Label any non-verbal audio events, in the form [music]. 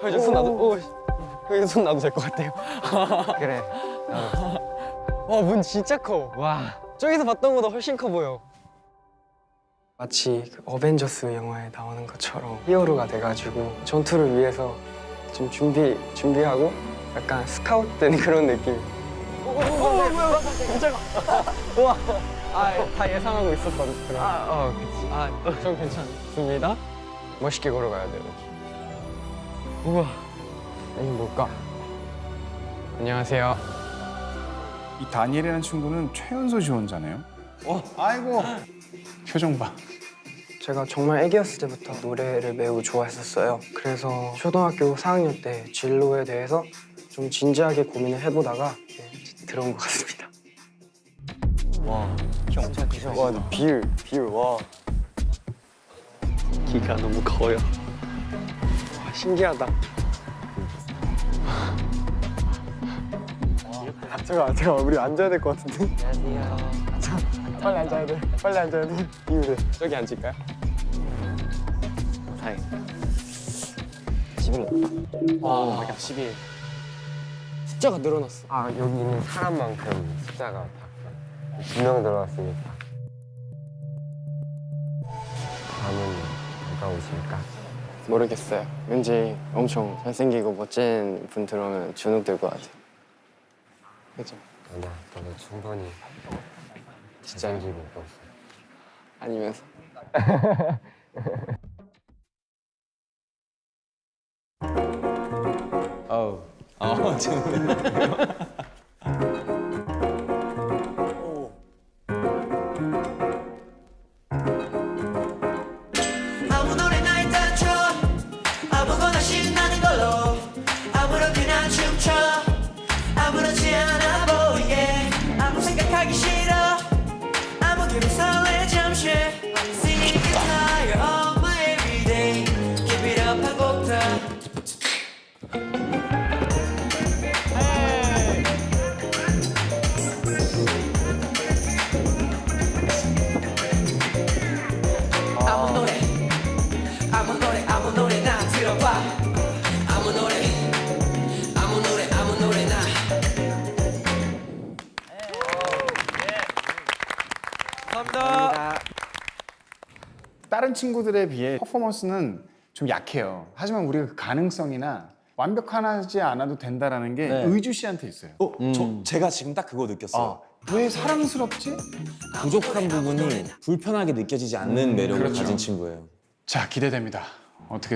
형 이제 손 놔도 오, 형 이제 손 놔도 될 것 같아요. [laughs] 그래. 와, 문 진짜 커. 와. 저기서 봤던 것보다 훨씬 커 보여. 마치 그 어벤져스 영화에 나오는 것처럼 히어로가 돼가지고 전투를 위해서 좀 준비 준비하고 약간 스카웃된 [laughs] 그런 느낌. 오, 뭐야, 뭐야, 깜짝아. [laughs] 우와. 아, 다 예상하고 있었던 그런. 아, 어, 그치. 아, 좀 괜찮습니다. 멋있게 걸어가야 돼요. 우와. 이게 뭘까? 안녕하세요. 이 다니엘이라는 친구는 최연소 지원자네요. 어, 아이고 표정 봐. 제가 정말 애기였을 때부터 노래를 매우 좋아했었어요. 그래서 초등학교 4학년 때 진로에 대해서 좀 진지하게 고민을 해보다가 네, 들어온 것 같습니다. 와, 비율, 비율, 와. 기가 너무 커요. 와, 신기하다. 아, 잠깐, 잠깐, 우리 앉아야 될 것 같은데? 안녕하세요. 빨리 앉아야 돼. 빨리 앉아야 돼. 비율에. 저기 앉을까요? 다행. 11. 와, 11. 숫자가 늘어났어. 아, 여기 있는 사람만큼 숫자가 두명 들어왔으니까. 다음은 누가 오실까? 모르겠어요. 왠지 엄청 잘생기고 멋진 분 들어오면 주눅 들 것 같아요. 그죠? 아니야, 너도 충분히 잘생기고 있어. 아니면서. 어우. 어, 지금. 아무 다른 친구들에 비해 퍼포먼스는 좀 약해요. 하지만 우리가 그 가능성이나 완벽하지 않아도 된다라는 게 네. 의주 씨한테 있어요. 어, 저, 제가 지금 딱 그거 느꼈어요. 아, 왜 사랑스럽지? 부족한 부분이 불편하게 느껴지지 않는 매력을 그렇죠. 가진 친구예요. 자, 기대됩니다. 어떻게